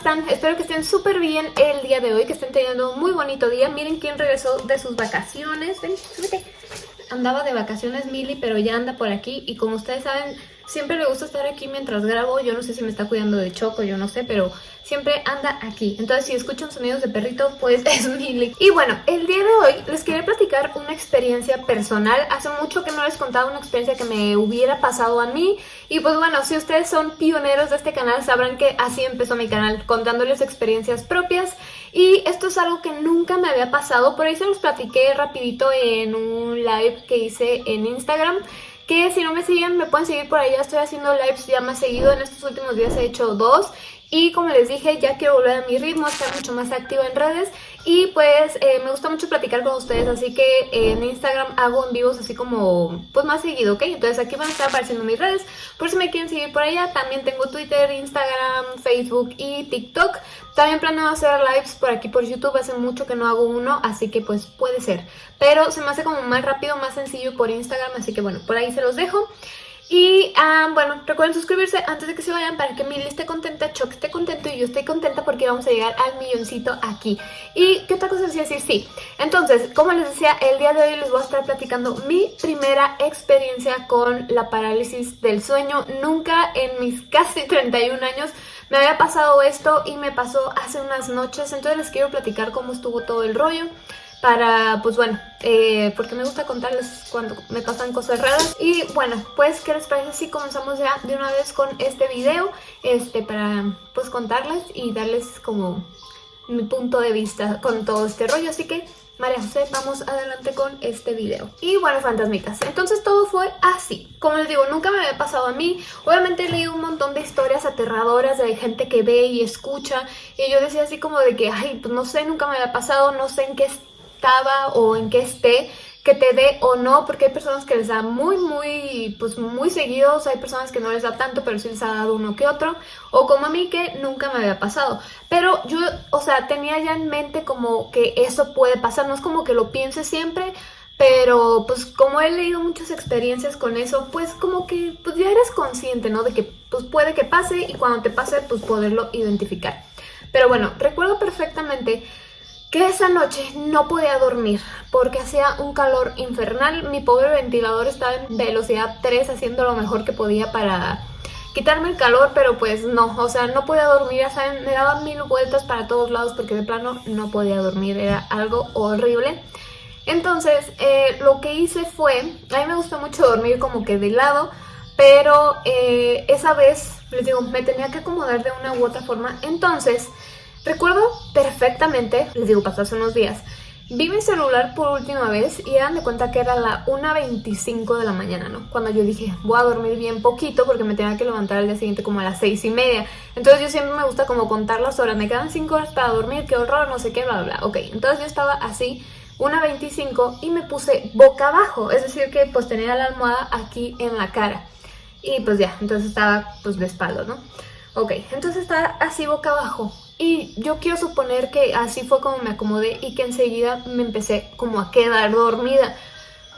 están? Espero que estén súper bien el día de hoy, que estén teniendo un muy bonito día. Miren quién regresó de sus vacaciones. Ven, súbete. Andaba de vacaciones Mili, pero ya anda por aquí. Y como ustedes saben, siempre le gusta estar aquí mientras grabo. Yo no sé si me está cuidando de Choco, yo no sé, pero siempre anda aquí. Entonces si escuchan sonidos de perrito, pues es Milly. Y bueno, el día de hoy les quería platicar una experiencia personal. Hace mucho que no les contaba una experiencia que me hubiera pasado a mí. Y pues bueno, si ustedes son pioneros de este canal, sabrán que así empezó mi canal, contándoles experiencias propias. Y esto es algo que nunca me había pasado. Por ahí se los platiqué rapidito en un live que hice en Instagram que si no me siguen me pueden seguir por allá, estoy haciendo lives ya más seguido, en estos últimos días he hecho dos. Y como les dije, ya quiero volver a mi ritmo, estar mucho más activa en redes y pues eh, me gusta mucho platicar con ustedes, así que en Instagram hago en vivos así como pues más seguido, ¿ok? Entonces aquí van a estar apareciendo mis redes, por si me quieren seguir por allá, también tengo Twitter, Instagram, Facebook y TikTok. También planeo hacer lives por aquí por YouTube, hace mucho que no hago uno, así que pues puede ser. Pero se me hace como más rápido, más sencillo por Instagram, así que bueno, por ahí se los dejo. Y ah, bueno, recuerden suscribirse antes de que se vayan para que Milly esté contenta, Choc esté contento y yo esté contenta porque vamos a llegar al milloncito aquí. ¿Y qué otra cosa decía decir? Sí. Entonces, como les decía, el día de hoy les voy a estar platicando mi primera experiencia con la parálisis del sueño. Nunca en mis casi 31 años me había pasado esto y me pasó hace unas noches. Entonces les quiero platicar cómo estuvo todo el rollo para, pues bueno, eh, porque me gusta contarles cuando me pasan cosas raras. Y bueno, pues, ¿qué les parece si comenzamos ya de una vez con este video? Este, para, pues, contarles y darles como mi punto de vista con todo este rollo. Así que, María José, vamos adelante con este video. Y bueno, fantasmitas, entonces todo fue así. Como les digo, nunca me había pasado a mí. Obviamente he leído un montón de historias aterradoras de gente que ve y escucha. Y yo decía así como de que, ay, pues no sé, nunca me había pasado, no sé en qué estaba o en qué esté, que te dé o no, porque hay personas que les da muy, muy, pues muy seguidos, hay personas que no les da tanto, pero sí les ha dado uno que otro, o como a mí que nunca me había pasado. Pero yo, o sea, tenía ya en mente como que eso puede pasar, no es como que lo piense siempre, pero pues como he leído muchas experiencias con eso, pues como que pues ya eres consciente, ¿no? De que pues puede que pase y cuando te pase pues poderlo identificar. Pero bueno, recuerdo perfectamente que esa noche no podía dormir porque hacía un calor infernal. Mi pobre ventilador estaba en velocidad 3 haciendo lo mejor que podía para quitarme el calor, pero pues no, o sea, no podía dormir, ya saben, me daban mil vueltas para todos lados porque de plano no podía dormir, era algo horrible. Entonces, eh, lo que hice fue, a mí me gusta mucho dormir como que de lado, pero eh, esa vez, les digo, me tenía que acomodar de una u otra forma, entonces Recuerdo perfectamente, les digo, pasó hace unos días, vi mi celular por última vez y eran de cuenta que era la 1.25 de la mañana, ¿no? Cuando yo dije, voy a dormir bien poquito porque me tenía que levantar al día siguiente como a las 6 y media. Entonces yo siempre me gusta como contar las horas, me quedan 5 horas para dormir, qué horror, no sé qué, bla, bla, bla. Ok, entonces yo estaba así, 1.25 y me puse boca abajo, es decir que pues tenía la almohada aquí en la cara. Y pues ya, entonces estaba pues de espalda, ¿no? Ok, entonces estaba así boca abajo y yo quiero suponer que así fue como me acomodé y que enseguida me empecé como a quedar dormida.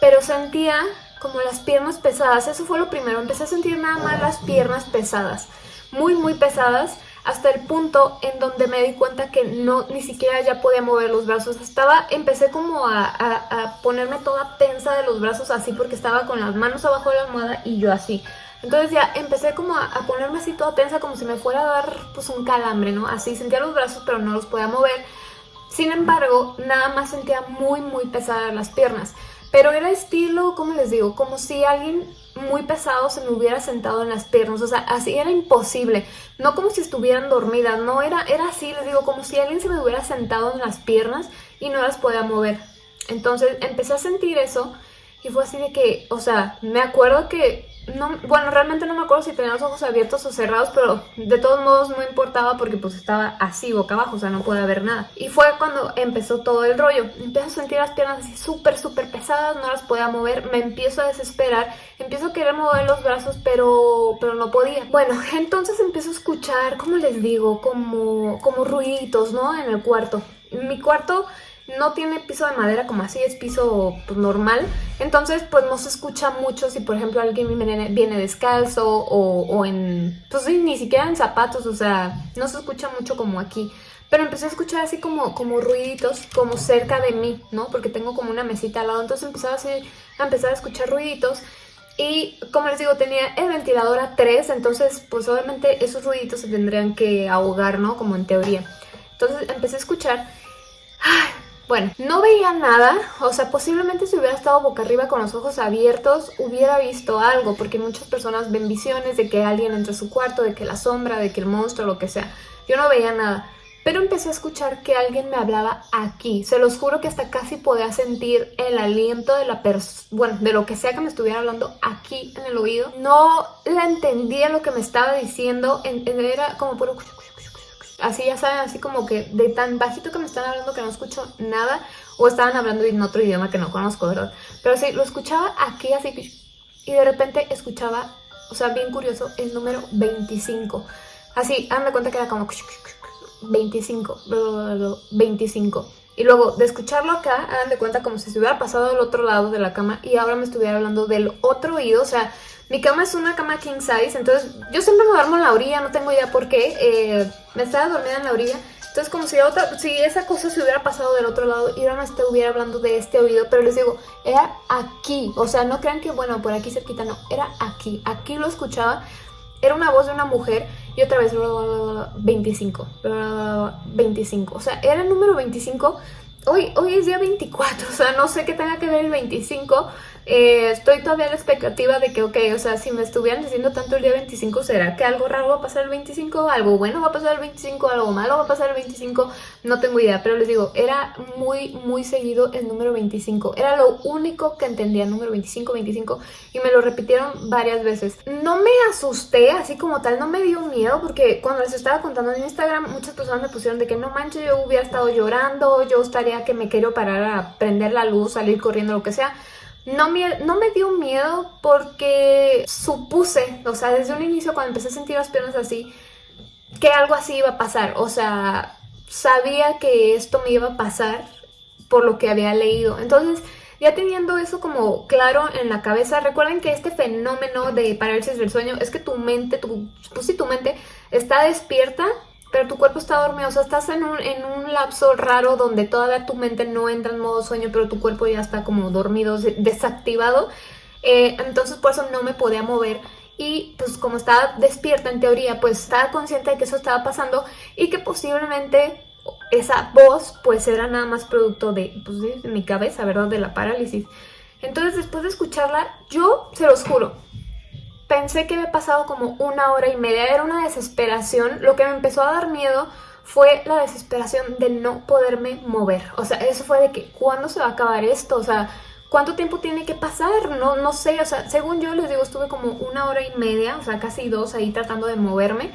Pero sentía como las piernas pesadas, eso fue lo primero, empecé a sentir nada más las piernas pesadas, muy muy pesadas, hasta el punto en donde me di cuenta que no, ni siquiera ya podía mover los brazos, estaba, empecé como a, a ponerme toda tensa de los brazos así porque estaba con las manos abajo de la almohada y yo así, entonces ya empecé como a, ponerme así toda tensa como si me fuera a dar pues un calambre, ¿no? Así sentía los brazos pero no los podía mover. Sin embargo, nada más sentía muy muy pesadas las piernas. Pero era estilo, ¿cómo les digo? Como si alguien muy pesado se me hubiera sentado en las piernas, o sea, así era imposible, no como si estuvieran dormidas, no, era, era así, les digo, como si alguien se me hubiera sentado en las piernas y no las podía mover. Entonces empecé a sentir eso y fue así de que, o sea, me acuerdo que no, bueno, realmente no me acuerdo si tenía los ojos abiertos o cerrados, pero de todos modos no importaba porque pues estaba así boca abajo, o sea, no podía ver nada. Y fue cuando empezó todo el rollo. Empiezo a sentir las piernas así súper, súper pesadas, no las podía mover, me empiezo a desesperar, empiezo a querer mover los brazos, pero, pero no podía. Bueno, entonces empiezo a escuchar, como les digo, como, como ruiditos, ¿no? En el cuarto. Mi cuarto no tiene piso de madera como así, es piso pues, normal. Entonces, pues no se escucha mucho si, por ejemplo, alguien viene, descalzo o, en... Pues sí, ni siquiera en zapatos, o sea, no se escucha mucho como aquí. Pero empecé a escuchar así como, como ruiditos, como cerca de mí, ¿no? Porque tengo como una mesita al lado, entonces empezaba así, a empezar a escuchar ruiditos. Y como les digo, tenía el ventilador a 3, entonces pues obviamente esos ruiditos se tendrían que ahogar, ¿no? Como en teoría. Entonces empecé a escuchar... Bueno, no veía nada, o sea, posiblemente si hubiera estado boca arriba con los ojos abiertos hubiera visto algo, porque muchas personas ven visiones de que alguien entra a su cuarto, de que la sombra, de que el monstruo, lo que sea. Yo no veía nada, pero empecé a escuchar que alguien me hablaba aquí. Se los juro que hasta casi podía sentir el aliento de la persona, bueno, de lo que sea que me estuviera hablando aquí en el oído. No la entendía lo que me estaba diciendo, era como puro así ya saben, así como que de tan bajito que me están hablando que no escucho nada, o estaban hablando en otro idioma que no conozco, ¿verdad? Pero sí, lo escuchaba aquí así, y de repente escuchaba, o sea, bien curioso, el número 25. Así, hazme cuenta que era como 25, 25. Y luego de escucharlo acá, hagan de cuenta como si se hubiera pasado al otro lado de la cama y ahora me estuviera hablando del otro oído, o sea, mi cama es una cama king size, entonces yo siempre me duermo en la orilla, no tengo idea por qué. Eh, me estaba dormida en la orilla. Entonces como si, otra, si esa cosa se hubiera pasado del otro lado y ahora me estuviera hablando de este oído. Pero les digo, era aquí. O sea, no crean que, bueno, por aquí cerquita, no. Era aquí. Aquí lo escuchaba. Era una voz de una mujer y otra vez 25. 25. O sea, era el número 25. Hoy, hoy es día 24, o sea, no sé qué tenga que ver el 25, eh, estoy todavía a la expectativa de que, ok, o sea, si me estuvieran diciendo tanto el día 25, ¿será que algo raro va a pasar el 25? ¿Algo bueno va a pasar el 25? ¿Algo malo va a pasar el 25? No tengo idea, pero les digo, era muy, muy seguido el número 25. Era lo único que entendía, número 25, 25, y me lo repitieron varias veces. No me asusté, así como tal, no me dio miedo, porque cuando les estaba contando en Instagram, muchas personas me pusieron de que no manches, yo hubiera estado llorando, yo estaría que me quiero parar a prender la luz, salir corriendo, lo que sea. No me, no me dio miedo porque supuse, o sea, desde un inicio cuando empecé a sentir las piernas así, que algo así iba a pasar. O sea, sabía que esto me iba a pasar por lo que había leído. Entonces, ya teniendo eso como claro en la cabeza, recuerden que este fenómeno de parálisis del sueño es que tu mente, tu, pues tu mente está despierta pero tu cuerpo está dormido, o sea, estás en un, en un lapso raro donde todavía tu mente no entra en modo sueño, pero tu cuerpo ya está como dormido, desactivado. Eh, entonces por eso no me podía mover y pues como estaba despierta en teoría, pues estaba consciente de que eso estaba pasando y que posiblemente esa voz pues era nada más producto de, pues, de mi cabeza, ¿verdad? De la parálisis. Entonces después de escucharla, yo se los juro, pensé que había pasado como una hora y media, era una desesperación. Lo que me empezó a dar miedo fue la desesperación de no poderme mover. O sea, eso fue de que, ¿cuándo se va a acabar esto? O sea, ¿cuánto tiempo tiene que pasar? No, no sé, o sea, según yo les digo, estuve como una hora y media, o sea, casi dos ahí tratando de moverme.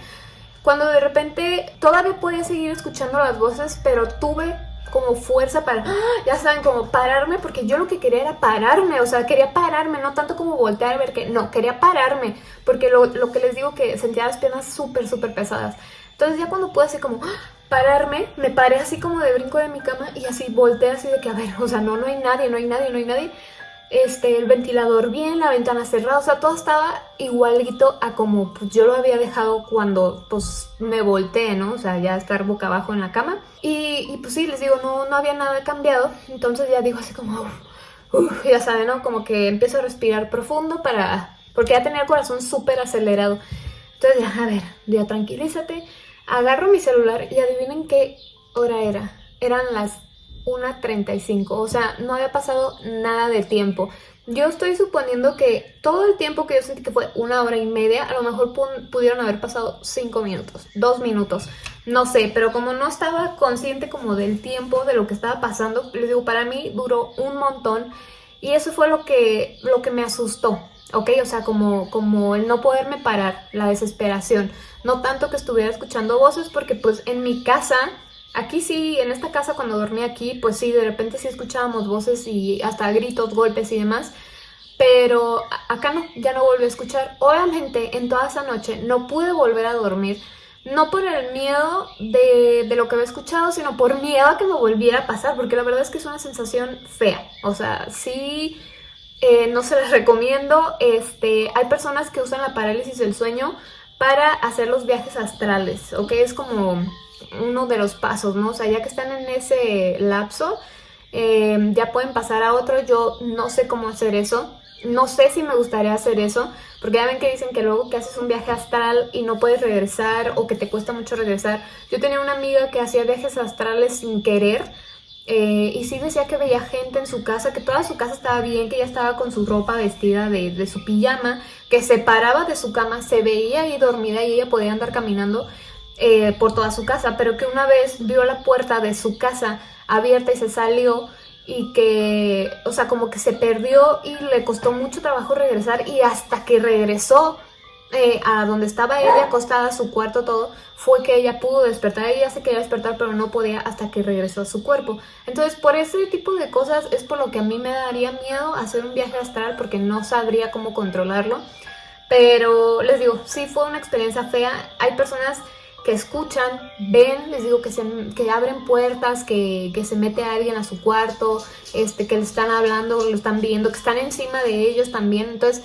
Cuando de repente todavía podía seguir escuchando las voces, pero tuve como fuerza para, ya saben, como pararme, porque yo lo que quería era pararme, o sea, quería pararme, no tanto como voltear a ver que, no, quería pararme, porque lo, lo que les digo que sentía las piernas súper, súper pesadas. Entonces ya cuando pude así como pararme, me paré así como de brinco de mi cama y así volteé así de que, a ver, o sea, no, no hay nadie, no hay nadie, no hay nadie este, el ventilador bien, la ventana cerrada, o sea, todo estaba igualito a como pues, yo lo había dejado cuando pues me volteé, ¿no? O sea, ya estar boca abajo en la cama. Y, pues sí, les digo, no, no había nada cambiado, entonces ya digo así como, ya saben, ¿no? Como que empiezo a respirar profundo para, porque ya tenía el corazón súper acelerado. Entonces ya, a ver, ya tranquilízate, agarro mi celular y adivinen qué hora era. Eran las 1.35, o sea, no había pasado nada de tiempo. Yo estoy suponiendo que todo el tiempo que yo sentí que fue una hora y media, a lo mejor pudieron haber pasado 5 minutos, 2 minutos, no sé, pero como no estaba consciente como del tiempo, de lo que estaba pasando, les digo, para mí duró un montón y eso fue lo que, lo que me asustó, ¿ok? O sea, como, como el no poderme parar, la desesperación, no tanto que estuviera escuchando voces porque pues en mi casa Aquí sí, en esta casa cuando dormí aquí, pues sí, de repente sí escuchábamos voces y hasta gritos, golpes y demás. Pero acá no, ya no volví a escuchar. Obviamente en toda esa noche no pude volver a dormir no por el miedo de, lo que había escuchado, sino por miedo a que me volviera a pasar, porque la verdad es que es una sensación fea. O sea, sí, eh, no se les recomiendo. Este, hay personas que usan la parálisis del sueño para hacer los viajes astrales, ¿ok? Es como uno de los pasos, ¿no? O sea, ya que están en ese lapso, eh, ya pueden pasar a otro. Yo no sé cómo hacer eso. No sé si me gustaría hacer eso, porque ya ven que dicen que luego que haces un viaje astral y no puedes regresar o que te cuesta mucho regresar. Yo tenía una amiga que hacía viajes astrales sin querer eh, y sí decía que veía gente en su casa, que toda su casa estaba bien, que ella estaba con su ropa vestida de, su pijama, que se paraba de su cama, se veía ahí dormida y ella podía andar caminando eh, por toda su casa, pero que una vez vio la puerta de su casa abierta y se salió y que, o sea, como que se perdió y le costó mucho trabajo regresar y hasta que regresó eh, a donde estaba ella acostada, su cuarto, todo, fue que ella pudo despertar. Ella se quería despertar, pero no podía hasta que regresó a su cuerpo. Entonces, por ese tipo de cosas es por lo que a mí me daría miedo hacer un viaje astral porque no sabría cómo controlarlo. Pero les digo, sí fue una experiencia fea. Hay personas que escuchan, ven, les digo que, se, que abren puertas, que, se mete alguien a su cuarto, este, que le están hablando, lo están viendo, que están encima de ellos también. Entonces,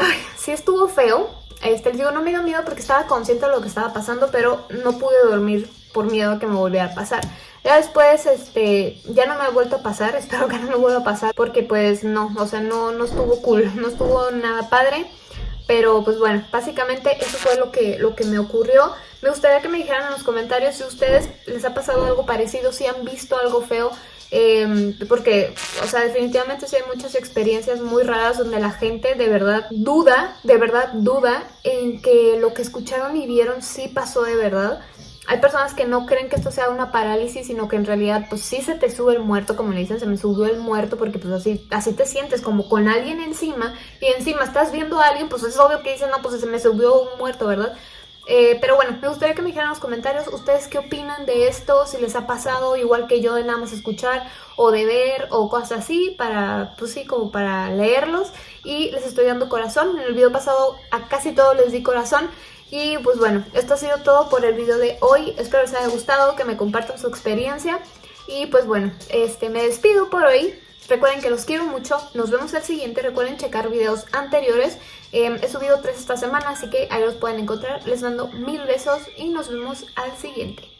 ay, sí estuvo feo. Este, les digo, no me dio miedo porque estaba consciente de lo que estaba pasando, pero no pude dormir por miedo a que me volviera a pasar. Ya después, este, ya no me ha vuelto a pasar, espero que no me vuelva a pasar, porque pues no, o sea, no, no estuvo cool, no estuvo nada padre. Pero pues bueno, básicamente eso fue lo que, lo que me ocurrió. Me gustaría que me dijeran en los comentarios si a ustedes les ha pasado algo parecido, si han visto algo feo. Em, porque, o sea, definitivamente sí hay muchas experiencias muy raras donde la gente de verdad duda, de verdad duda en que lo que escucharon y vieron sí pasó de verdad. Hay personas que no creen que esto sea una parálisis, sino que en realidad pues sí se te sube el muerto, como le dicen, se me subió el muerto porque pues así, así te sientes, como con alguien encima y encima estás viendo a alguien, pues es obvio que dicen, no, pues se me subió un muerto, ¿verdad? Eh, pero bueno, me gustaría que me dijeran en los comentarios ustedes qué opinan de esto, si les ha pasado igual que yo de nada más escuchar o de ver o cosas así, para, pues sí, como para leerlos. Y les estoy dando corazón, en el video pasado a casi todos les di corazón. Y pues bueno, esto ha sido todo por el video de hoy. Espero les haya gustado, que me compartan su experiencia. Y pues bueno, este me despido por hoy. Recuerden que los quiero mucho. Nos vemos el siguiente. Recuerden checar videos anteriores. Em, he subido tres esta semana, así que ahí los pueden encontrar. Les mando mil besos y nos vemos al siguiente.